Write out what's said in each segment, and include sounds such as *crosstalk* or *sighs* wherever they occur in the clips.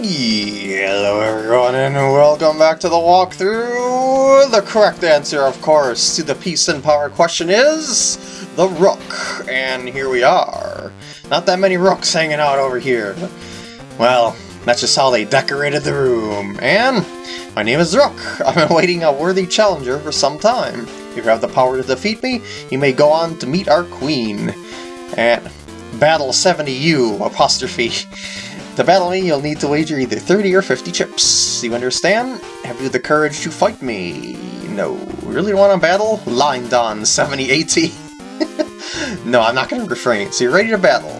Hello everyone and welcome back to the walkthrough! The correct answer, of course, to the peace and power question is... the Rook. And here we are. Not that many rooks hanging out over here. Well, that's just how they decorated the room. And my name is Rook. I've been awaiting a worthy challenger for some time. If you have the power to defeat me, you may go on to meet our queen. At Battle 70U, apostrophe. *laughs* To battle me, you'll need to wager either 30 or 50 chips. You understand? Have you the courage to fight me? No. Really want to battle? Line Don 7080. *laughs* no, I'm not going to refrain. So you're ready to battle?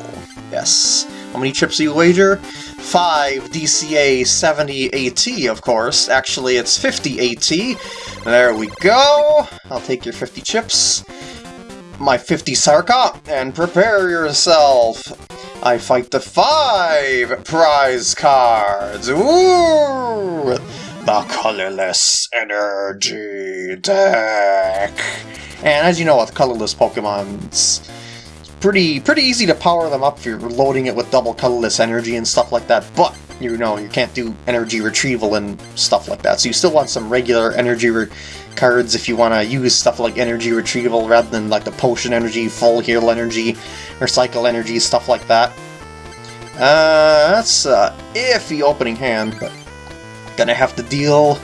Yes. How many chips do you wager? 5 DCA 70 AT, of course. Actually, it's 50 AT. There we go. I'll take your 50 chips. My 50 Sarka, and prepare yourself. I fight the five prize cards! Ooh! The Colorless Energy deck! And as you know with colorless Pokemon, it's pretty, pretty easy to power them up if you're loading it with double colorless energy and stuff like that, but you know, you can't do energy retrieval and stuff like that, so you still want some regular energy cards if you want to use stuff like energy retrieval rather than like the potion energy, full heal energy, Recycle energy, stuff like that. Uh, that's a iffy opening hand, but gonna have to deal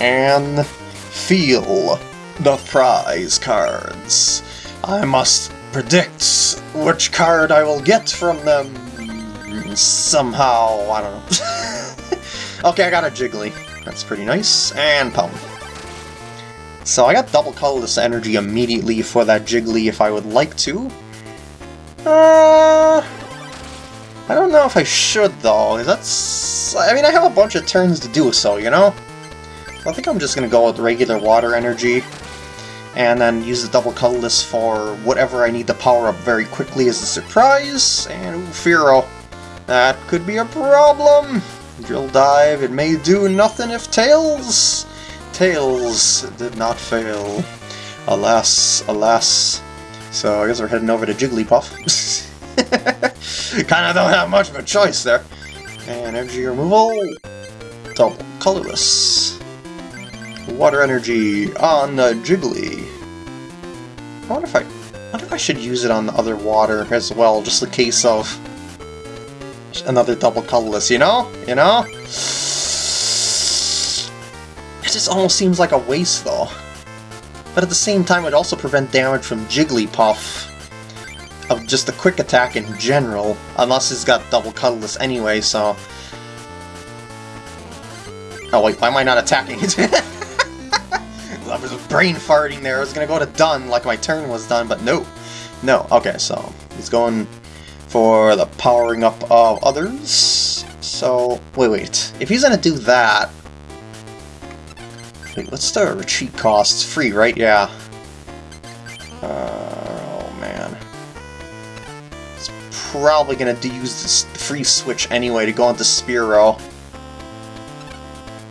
and feel the prize cards. I must predict which card I will get from them somehow, I don't know. *laughs* okay, I got a Jiggly. That's pretty nice. And Pum. So I got double colorless energy immediately for that Jiggly if I would like to. Uh, I don't know if I should, though. That's... I mean, I have a bunch of turns to do so, you know? I think I'm just to go with regular water energy, and then use the double colorless for whatever I need to power up very quickly as a surprise, and ooh, Fearow. That could be a problem! Drill Dive, it may do nothing if Tails... Tails did not fail. Alas, alas. So I guess we're heading over to Jigglypuff. *laughs* Kinda don't have much of a choice there. And energy removal, double colorless. Water energy on the Jiggly. I wonder if I, I wonder if I should use it on the other water as well, just in case of another double colorless, you know? You know? It just almost seems like a waste though but at the same time it would also prevent damage from Jigglypuff of just a quick attack in general, unless he's got double colorless anyway, so... Oh wait, why am I not attacking it? *laughs* I was brain farting there, I was gonna go to done like my turn was done, but no. No, okay, so he's going for the powering up of others. So, wait, wait. If he's gonna do that, Wait, what's the retreat cost? It's free, right? Yeah. Uh, oh, man. It's probably going to use this free switch anyway to go into Spearow.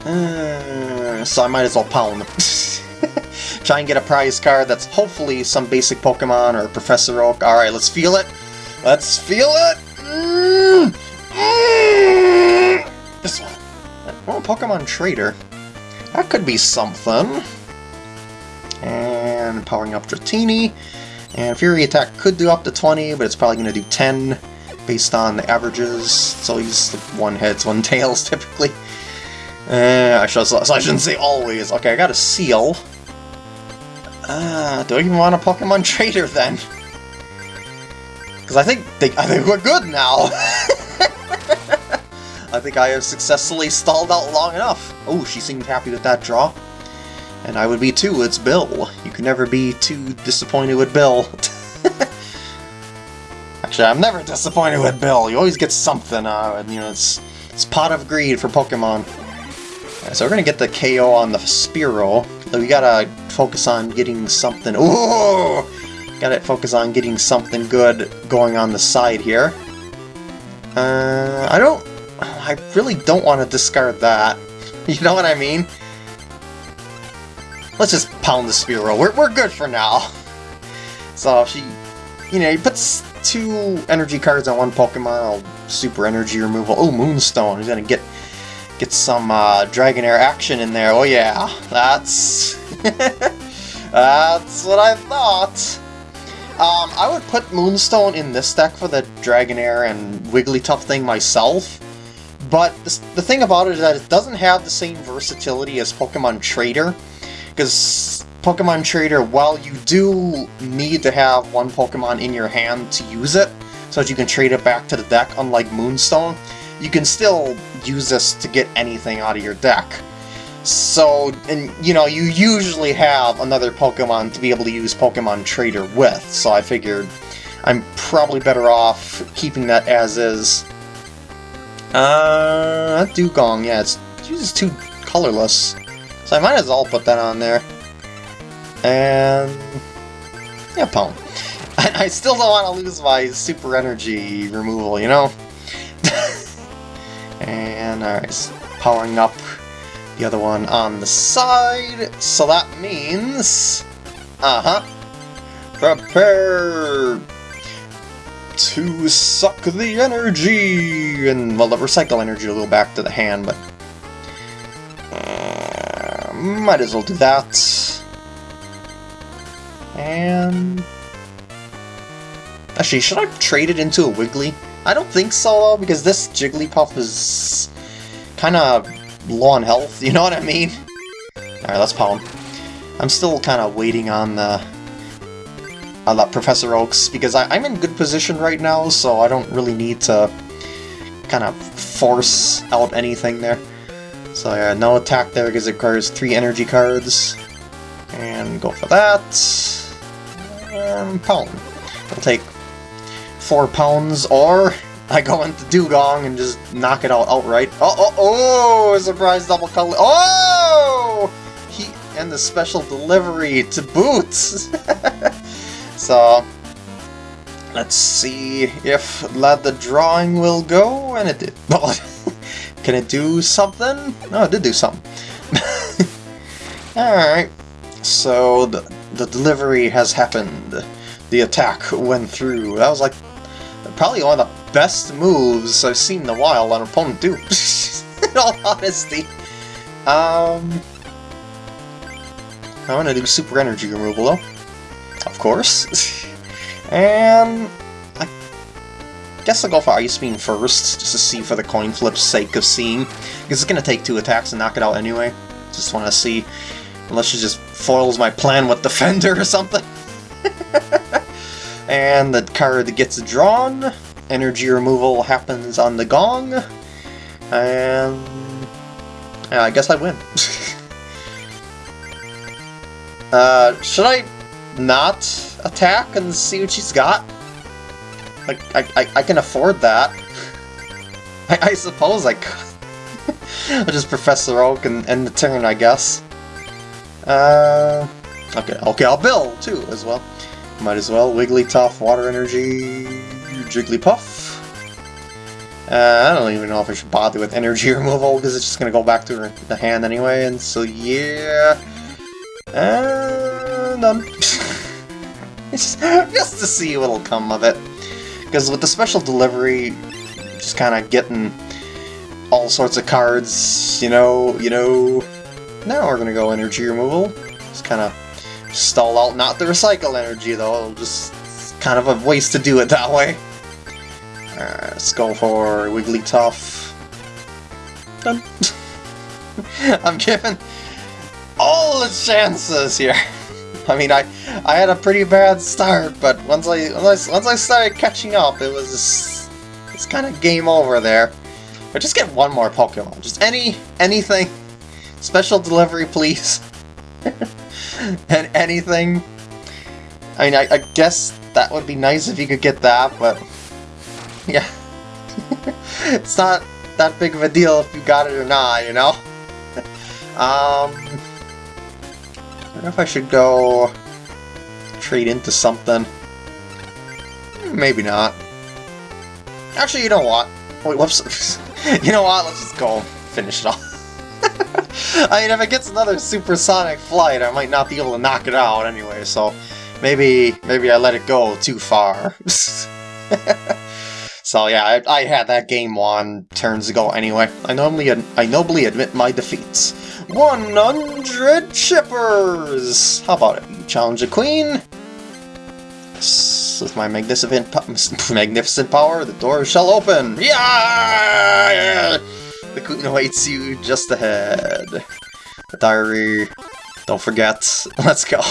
Uh, so I might as well pound. *laughs* Try and get a prize card that's hopefully some basic Pokemon or Professor Oak. Alright, let's feel it. Let's feel it! Mm. Mm. This one. Oh, Pokemon Trader. That could be something. And powering up Dratini. And Fury Attack could do up to 20, but it's probably going to do 10 based on the averages. So he's one heads, one *laughs* tails typically. Uh, I, should, so I shouldn't say always. Okay, I got a Seel. Uh, do I even want a Pokemon *laughs* Trader then? Because I think they, I think we're good now. *laughs* I think I have successfully stalled out long enough. Oh, she seemed happy with that draw. And I would be too, it's Bill. You can never be too disappointed with Bill. *laughs* Actually, I'm never disappointed with Bill. You always get something, uh, you know, it's, it's pot of greed for Pokemon. Right, so we're gonna get the KO on the Spearow. We gotta focus on getting something... Ooh! Gotta focus on getting something good going on the side here. Uh, I don't I really don't want to discard that. *laughs* You know what I mean? Let's just pound the Spearow. We're, we're good for now. *laughs* So if she, you know, he puts two energy cards on one Pokemon, super energy removal. Oh, Moonstone. He's gonna get get some uh, Dragonair action in there. Oh yeah, that's *laughs* that's what I thought. Um, I would put Moonstone in this deck for the Dragonair and Wigglytuff thing myself, but the thing about it is that it doesn't have the same versatility as Pokemon Trader, because Pokemon Trader, while you do need to have one Pokemon in your hand to use it, so that you can trade it back to the deck, unlike Moonstone, you can still use this to get anything out of your deck. So, and you know, you usually have another Pokemon to be able to use Pokemon Trader with, so I figured I'm probably better off keeping that as is. Uh, Dewgong, yeah, it's, just too colorless, so I might as well put that on there. And, yeah, Pwn. *laughs* I, I still don't want to lose my super energy removal, you know? *laughs* and, alright, powering up the other one on the side, so that means... Uh-huh. Prepare to suck the energy! And, well, the recycle energy will go back to the hand, but... Uh, might as well do that. And... Actually, should I trade it into a Wiggly? I don't think so, because this Jigglypuff is kind of low on health, *laughs* you know what I mean? Alright, let's pound. I'm still kind of waiting on the on that Professor Oaks, because I, I'm in good position right now, so I don't really need to kind of force out anything there. So yeah, no attack there because it requires three energy cards. And go for that. And pound. I'll take four pounds, or I go into Dewgong and just knock it out outright. Oh, oh, oh! Surprise double color. Oh! He and the special delivery to boot. *laughs* so let's see if let the drawing will go, and it did. *laughs* Can it do something? No, it did do something. *laughs* Alright, so the, the delivery has happened. The attack went through. That was like probably one of the best moves I've seen in a while an opponent do, *laughs* in all honesty. Um, I want to do super energy removal though, of course. and I guess I'll go for Ice Beam first, just to see for the coin flip's sake of seeing. Because it's going to take two attacks to knock it out anyway. Just want to see, unless she just foils my plan with Defender or something. *laughs* and the card gets drawn energy removal happens on the gong, and I guess I win. *laughs* uh, should I not attack and see what she's got? Like, I, I, I can afford that. *laughs* I, I suppose I could. *laughs* I'll just Professor Oak and end the turn, I guess. Uh, okay, okay, I'll build too, as well. Might as well. Wigglytuff, Water Energy, Jigglypuff. Uh, I don't even know if I should bother with energy *laughs* removal, because it's just going to go back to her, the hand anyway, and so yeah... And done. *laughs* just, to see what'll come of it. Because with the special delivery, just kind of getting all sorts of cards, you know, you know... Now we're to go energy removal. Just kind of stall out, not the recycle energy though, It'll just kind of a waste to do it that way. Alright, let's go for Wigglytuff. Done. *laughs* I'm giving all the chances here. *laughs* I mean, I I had a pretty bad start, but once I once I, once I started catching up, it was it's kind of game over there. But just get one more Pokemon, just any anything. Special delivery, please. *laughs* and anything. I mean, I, I guess that would be nice if you could get that, but yeah. *laughs* it's not that big of a deal if you got it or not, you know? *laughs* um, I wonder if I should go trade into something. Maybe not. Actually, you know what? Wait, whoops. *laughs* you know what? Let's just go finish it off. *laughs* I mean, if it gets another supersonic flight, I might not be able to knock it out anyway, so maybe maybe I let it go too far. *laughs* So yeah, I, I, had that game won turns ago anyway. I normally I nobly admit my defeats. 100 chippers! How about it? Challenge the queen? With my magnificent, *laughs* magnificent power, the door shall open! Yeah! The queen awaits you just ahead. The diary. Don't forget. *laughs* Let's go.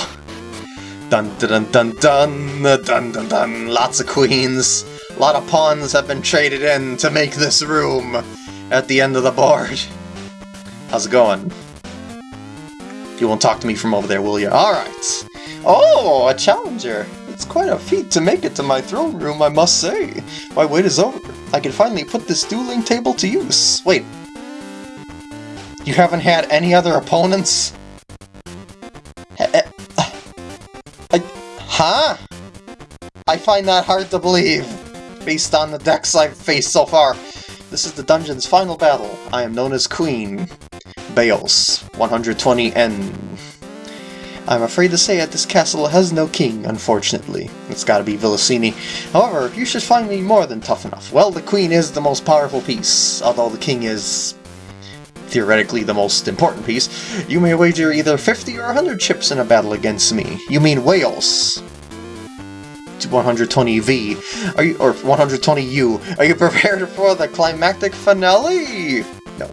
Dun dun dun dun dun dun dun dun. Lots of queens. A lot of pawns have been traded in to make this room at the end of the board. How's it going? You won't talk to me from over there, will you? Alright. Oh, a challenger. It's quite a feat to make it to my throne room, I must say. My wait is over. I can finally put this dueling table to use. Wait. You haven't had any other opponents? Eh, I, huh? I find that hard to believe based on the decks I've faced so far. This is the dungeon's final battle. I am known as Queen. Baeos, 120N. I'm afraid to say that this castle has no king, unfortunately. It's gotta be Vilicini. However, you should find me more than tough enough. Well, the queen is the most powerful piece, although the king is theoretically the most important piece. You may wager either 50 or 100 chips in a battle against me. You mean Wales. 120V, are you, or 120U. Are you *laughs* prepared for the climactic finale? No.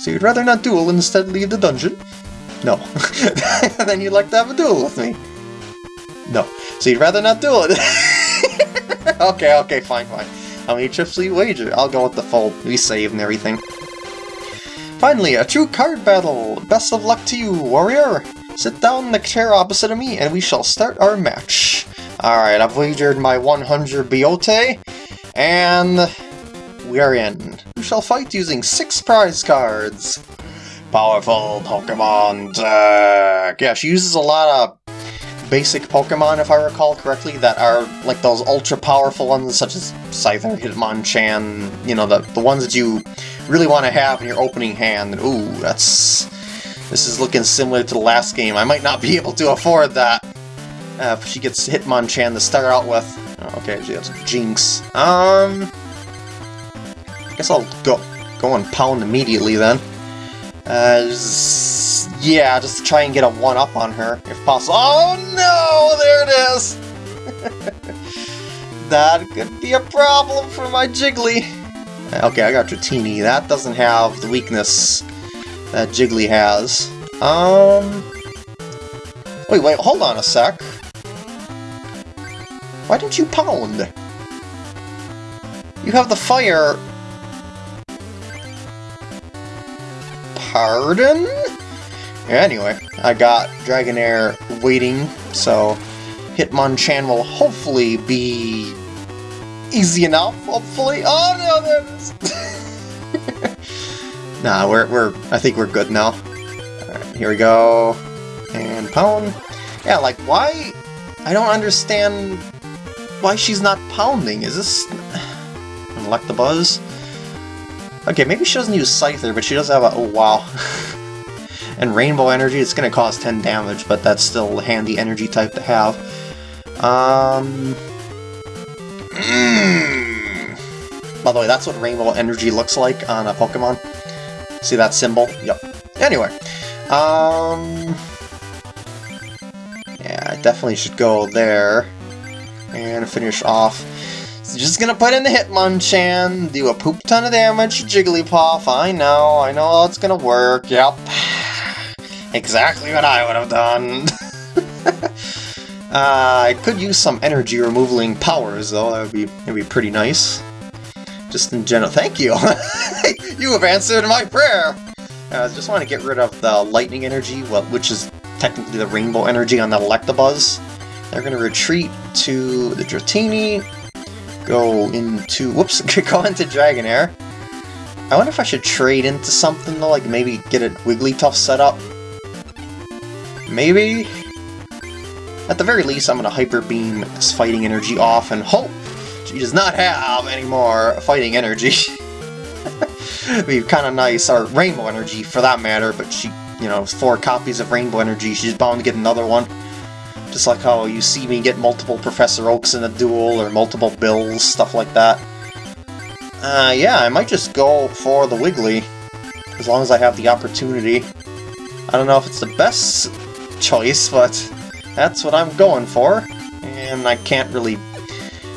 So you'd rather not duel and instead leave the dungeon? No. *laughs* then you'd like to have a duel with me? No. So you'd rather not duel it? *laughs* okay, okay, fine, fine. How many chips will you wager? I'll go with the full. We save and everything. Finally, a true card battle! Best of luck to you, warrior! Sit down in the chair opposite of me and we shall start our match. Alright, I've wagered my 100 Biote, and we are in. We shall fight using six prize cards. Powerful Pokemon deck! Yeah, she uses a lot of basic Pokemon, if I recall correctly, that are like those ultra-powerful ones, such as Scyther, Hitmonchan, you know, the, the ones that you really want to have in your opening hand. Ooh, that's... This is looking similar to the last game. I might not be able to afford that. Uh, if she gets Hitmonchan to start out with. Oh, okay, she Jynx. Um, I guess I'll go go and pound immediately then. Uh, just, yeah, just try and get a one-up on her, if possible. Oh no, there it is! *laughs* that could be a problem for my Jiggly. Okay, I got Dratini. That doesn't have the weakness that Jiggly has. Um... Wait, wait, hold on a sec. Why didn't you pound? You have the fire... Pardon? Anyway, I got Dragonair waiting, so Hitmonchan will hopefully be easy enough, hopefully. Oh no, *laughs* there it is! nah, we're, we're, I think we're good now. Alright, here we go. And pound. Yeah, like, why? I don't understand why she's not pounding. Is this... Electabuzz? Okay, maybe she doesn't use Scyther, but she does have a... Oh, wow. *laughs* and Rainbow Energy, it's going to cause 10 damage, but that's still a handy energy type to have. Um... Mm. By the way, that's what Rainbow Energy looks like on a Pokemon. See that symbol? Yep. Anyway, um... Yeah, I definitely should go there. And finish off. So just gonna put in the Hitmonchan, do a poop ton of damage to Jigglypuff. I know, I know how it's gonna work. Yep. *sighs* exactly what I would have done. *laughs* uh, I could use some energy removaling powers, though. That would be, that'd be pretty nice. Just in general. Thank you! *laughs* you have answered my prayer! I uh, just want to get rid of the lightning energy, which is technically the rainbow energy on the Electabuzz. They're going to retreat to the Dratini, go into... whoops, *laughs* go into Dragonair. I wonder if I should trade into something though, like maybe get a Wigglytuff set up. Maybe? At the very least, I'm going to Hyper Beam this fighting energy off and hope she does not have any more fighting energy. *laughs* Be kind of nice, or Rainbow Energy for that matter, but she, you know, four copies of Rainbow Energy, she's bound to get another one. Just like how you see me get multiple Professor Oaks in a duel, or multiple Bills, stuff like that. Uh, yeah, I might just go for the Wiggly, as long as I have the opportunity. I don't know if it's the best choice, but that's what I'm going for. And I can't really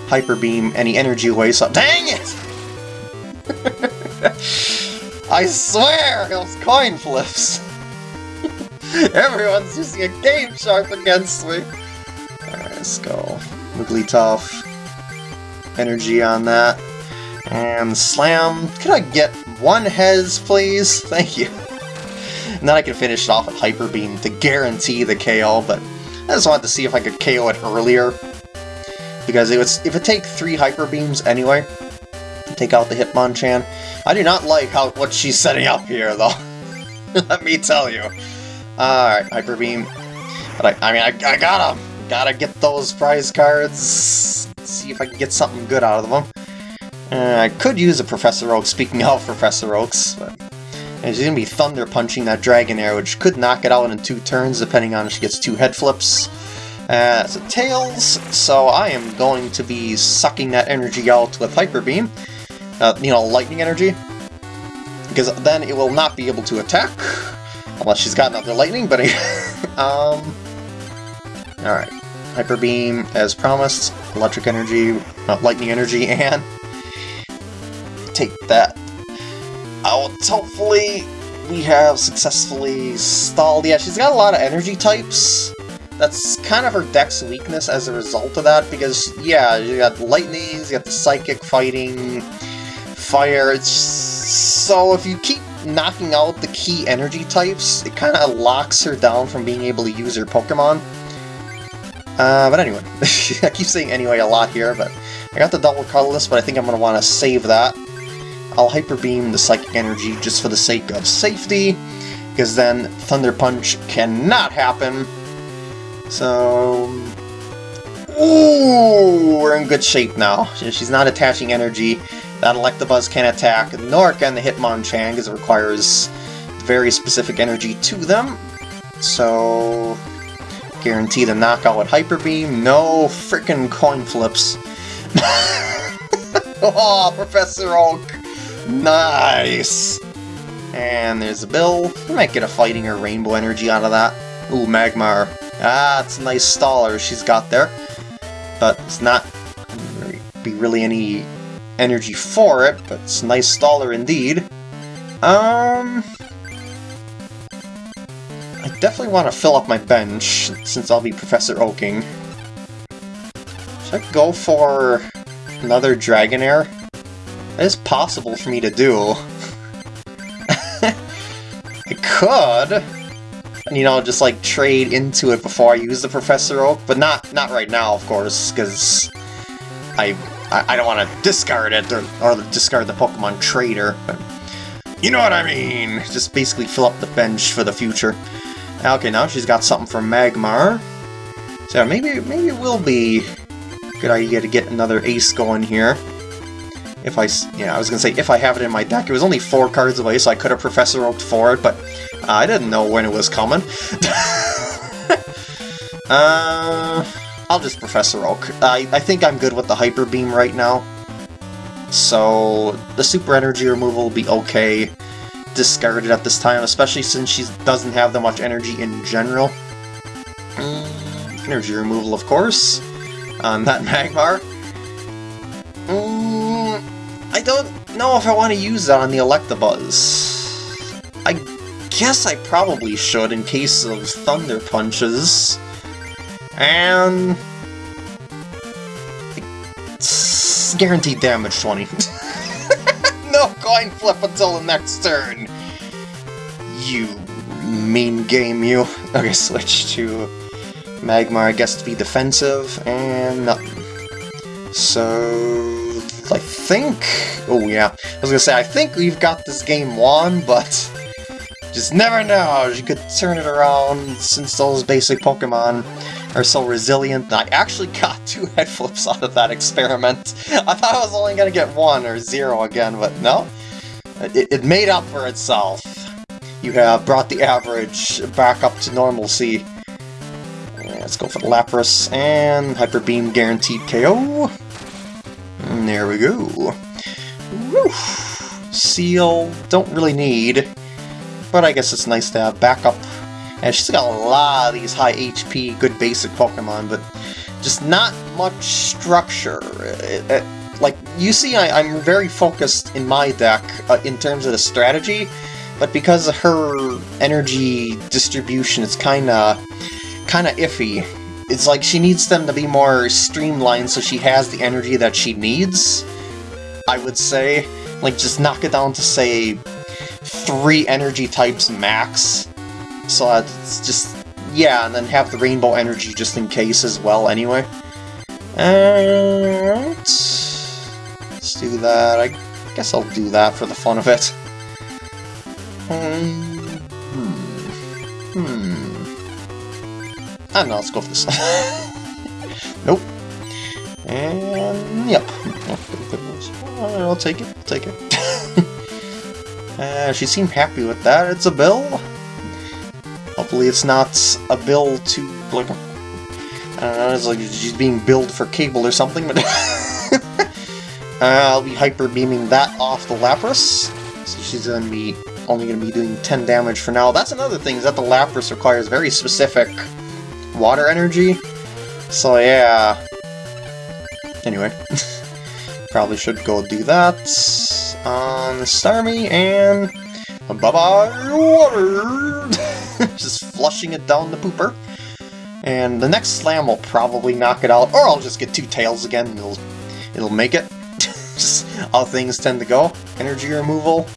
Hyper Beam any energy away, so- DANG IT! *laughs* I swear, those coin flips! *laughs* Everyone's using a Game Shark against me! Alright, let's go. Wigglytuff. Energy on that. And Slam. Could I get one Hez, please? *laughs* Thank you. And then I can finish it off with Hyper Beam to guarantee the KO, but I just wanted to see if I could KO it earlier. Because it was, if it take three Hyper Beams anyway, take out the Hitmonchan. I do not like how what she's setting up here, though. *laughs* Let me tell you. Alright, Hyper Beam. But I, I mean, I, I gotta, gotta get those prize cards. See if I can get something good out of them. Uh, I could use a Professor Oak, speaking of Professor Oaks, but she's to be Thunder Punching that Dragonair, which could knock it out in two turns, depending on if she gets two head flips. Uh, so Tails, so I am going to be sucking that energy out with Hyper Beam. Uh, you know, Lightning Energy. Because then it will not be able to attack, unless she's got another Lightning, but... *laughs* um, Alright, Hyper Beam, as promised, Electric Energy, uh, Lightning Energy, *laughs* and take that out. Hopefully, we have successfully stalled. Yeah, she's got a lot of energy types. That's kind of her deck's weakness as a result of that, because, yeah, you got lightnings, you got the psychic fighting, fire, it's... So if you keep knocking out the key energy types, it kind of locks her down from being able to use her Pokemon. Uh, but anyway, *laughs* I keep saying anyway a lot here, but I got the double colorless, but I think I'm going to want to save that. I'll Hyper Beam the Psychic Energy just for the sake of safety, because then Thunder Punch cannot happen. So... Ooh, we're in good shape now. She's not attaching energy. That Electabuzz can't attack, nor can the Hitmonchan, because it requires very specific energy to them. So... Guarantee the knockout with Hyper Beam. No freaking coin flips. *laughs* oh, Professor Oak! Nice! And there's a bill. We might get a fighting or rainbow energy out of that. Ooh, Magmar. Ah, it's a nice staller she's got there. But it's not be really any energy for it, but it's a nice staller indeed. Um... I definitely want to fill up my bench, since I'll be Professor Oaking. Should I go for another Dragonair? It is possible for me to do. *laughs* I could, you know, just like trade into it before I use the Professor Oak, but not not right now, of course, because I, I, I don't want to discard it or, or discard the Pokemon Trader. But you know what I mean? Just basically fill up the bench for the future. Okay, now she's got something from Magmar. So maybe maybe it will be a good idea to get another ace going here. If I, yeah, I was gonna say if I have it in my deck. It was only four cards away, so I could have Professor Oaked for it, but I didn't know when it was coming. *laughs* uh, I'll just Professor Oak. I, I think I'm good with the Hyper Beam right now. So the Super Energy removal will be okay. Discarded at this time, especially since she doesn't have that much energy in general. Mm, energy removal, of course, on that *laughs* Magmar. Mm, I don't know if I want to use that on the Electabuzz. I guess I probably should in case of Thunder Punches. And... Guaranteed damage 20. *laughs* no coin flip until the next turn! You mean game, you. Okay, switch to Magmar, I guess, to be defensive, and nothing. So... I think... Oh, yeah. I was gonna say, I think we've got this game won, but... Just never know, you could turn it around since those basic Pokemon are so resilient. That I actually got *laughs* two head flips out of that experiment. I thought I was only going to get one or zero again, but no. It, it made up for itself. You have brought the average back up to normalcy. Uh, let's go for the Lapras, and Hyper Beam guaranteed KO. And mm, there we go. Woo. Seel, don't really need, but I guess it's nice to have backup. And she's got a lot of these high HP, good basic Pokemon, but just not much structure. It, it, like, you see, I, am very focused in my deck uh, in terms of the strategy, but because of her energy distribution, it's kind of kind of iffy. It's like she needs them to be more streamlined so she has the energy that she needs, I would say. Like, just knock it down to, say, three energy types max. So it's just, yeah, and then have the rainbow energy just in case as well anyway. And let's do that. I guess I'll do that for the fun of it. Hmm. Hmm. I don't know, let's go for this. *laughs* nope. And, yep. I'll take it, I'll take it. *laughs* uh, she seemed happy with that. It's a bill. Hopefully it's not a bill to, like, I don't know, it's like she's being billed for cable or something, but... *laughs* uh, I'll be hyper beaming that off the Lapras. So she's gonna be only gonna be doing 10 damage for now. That's another thing, is that the Lapras requires very specific water energy. So yeah. Anyway. *laughs* Probably should go do that on Starmie, and bye-bye water! *laughs* *laughs* just flushing it down the pooper. And the next slam will probably knock it out, or I'll just get two tails again and it'll, it'll make it. *laughs* just how things tend to go. Energy removal.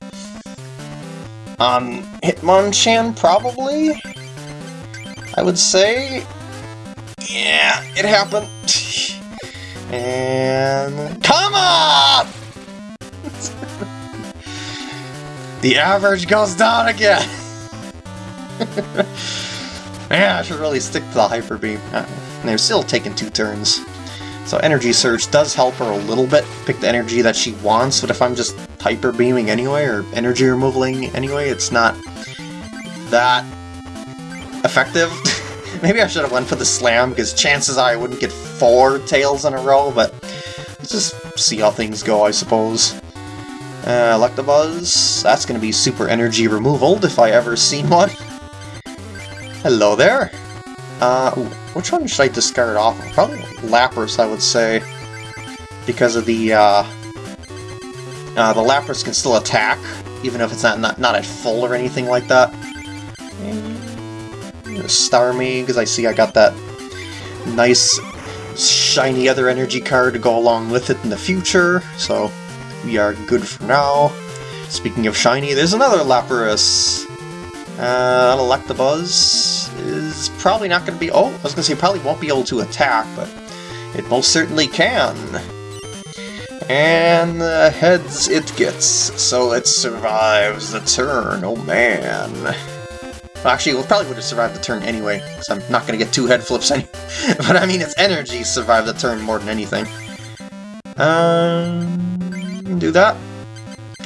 On Hitmonchan, probably? I would say... Yeah, it happened. *laughs* And... Come on! the average goes down again! *laughs* yeah, I should really stick to the Hyper Beam. Uh, they're still taking two turns. So Energy Surge does help her a little bit, pick the energy that she wants, but if I'm just Hyper Beaming anyway, or Energy Removaling anyway, it's not that effective. *laughs* Maybe I should have went for the slam, because chances are I wouldn't get four tails in a row, but let's just see how things go, I suppose. Uh, Electabuzz, that's going to be super energy removal if I ever seen *laughs* one. Hello there. Uh, which one should I discard off of? Probably Lapras, I would say. Because of the, uh, uh, the Lapras can still attack, even if it's not, not, not at full or anything like that. Starmie, because I see I got that nice shiny other energy card to go along with it in the future, so we are good for now. Speaking of shiny, there's another Lapras. Uh, Electabuzz is probably not going to be... Oh, I was going to say probably won't be able to attack, but it most certainly can. And the heads it gets, so it survives the turn. Oh man. Well, actually, it probably would have survived the turn anyway, because I'm not going to get two head flips *laughs* but I mean, its energy survived the turn more than anything. Um, do that.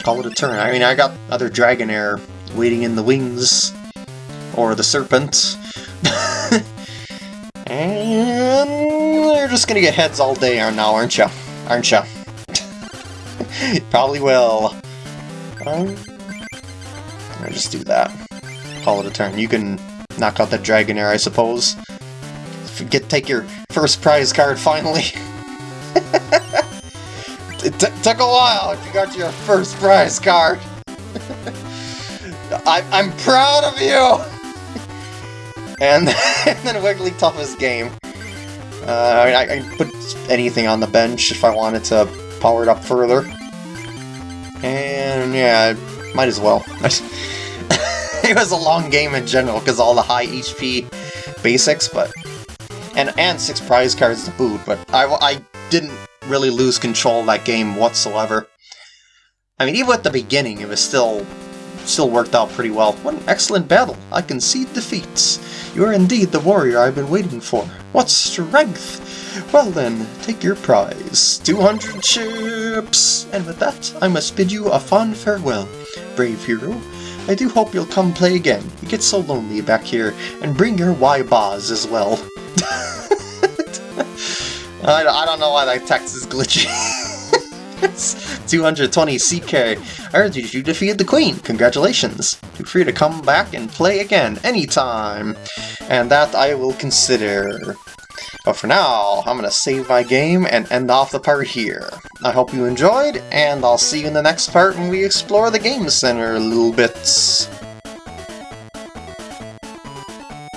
Call it a turn. I mean, I got other Dragonair waiting in the wings, or the Serpent. *laughs* and you're just to get heads all day now, aren't you? Aren't you? *laughs* probably will. Um, I'll just do that call it a turn. You can knock out that Dragonair, I suppose. Get take your first prize card finally. *laughs* it took a while if you got your first prize card. I I'm proud of you! *laughs* and, then Wigglytuff's game. Uh, I, I can put anything on the bench if I wanted to power it up further. And yeah, might as well. *laughs* it was a long game in general because all the high HP basics, but and and six prize cards to boot. But I I didn't really lose control of that game whatsoever. I mean, even at the beginning, it was still still worked out pretty well. What an excellent battle! I concede defeats. You are indeed the warrior I've been waiting for. What strength! Well then, take your prize. 200 chips! And with that, I must bid you a fond farewell, brave hero. I do hope you'll come play again. You get so lonely back here. And bring your Y-Boz as well. *laughs* I, I don't know why that text is glitchy. *laughs* 220 CK. I heard you, defeated the queen. Congratulations. Feel free to come back and play again anytime. And that I will consider. But for now, I'm going to save my game and end off the part here. I hope you enjoyed, and I'll see you in the next part when we explore the Game Center a little bit.